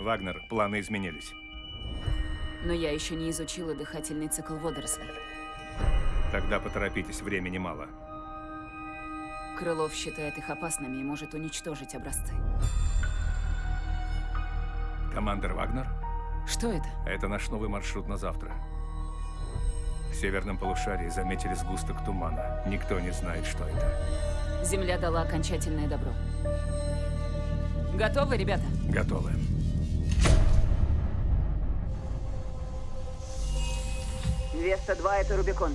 Вагнер, планы изменились. Но я еще не изучила дыхательный цикл водорослей. Тогда поторопитесь, времени мало. Крылов считает их опасными и может уничтожить образцы. Командир Вагнер, Что это? это наш новый маршрут на завтра. В северном полушарии заметили сгусток тумана. Никто не знает, что это. Земля дала окончательное добро. Готовы, ребята? Готовы. Веста 2 это Рубикон.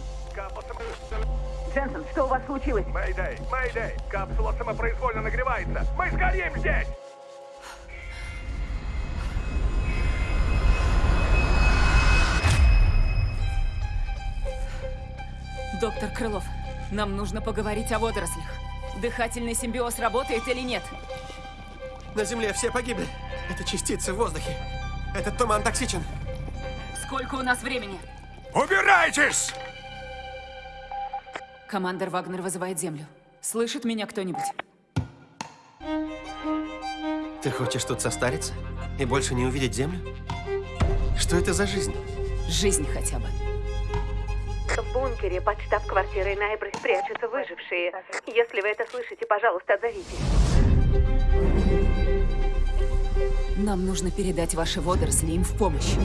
Дженсен, что у вас случилось? Мэйдэй, Мэйдэй, капсула самопроизвольно нагревается. Мы сгорим здесь! Доктор Крылов, нам нужно поговорить о водорослях. Дыхательный симбиоз работает или нет? На Земле все погибли. Это частицы в воздухе. Этот туман токсичен. Сколько у нас времени? Убирайтесь! Командор Вагнер вызывает Землю. Слышит меня кто-нибудь? Ты хочешь тут состариться? И больше не увидеть Землю? Что это за жизнь? Жизнь хотя бы. В бункере под штаб-квартирой Найбры прячутся выжившие. Если вы это слышите, пожалуйста, отзовитесь. Нам нужно передать ваши водоросли им в помощь.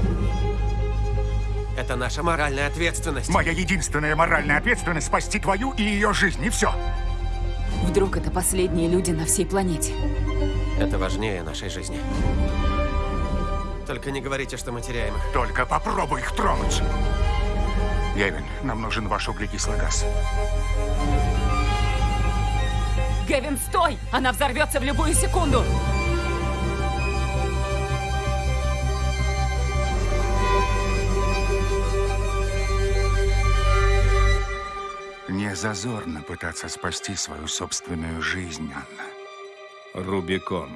Это наша моральная ответственность. Моя единственная моральная ответственность спасти твою и ее жизнь, и все. Вдруг это последние люди на всей планете. Это важнее нашей жизни. Только не говорите, что мы теряем их. Только попробуй их тронуть. Гевин, нам нужен ваш углекислый газ. Гевин, стой! Она взорвется в любую секунду! Зазорно пытаться спасти свою собственную жизнь, Анна. Рубикон.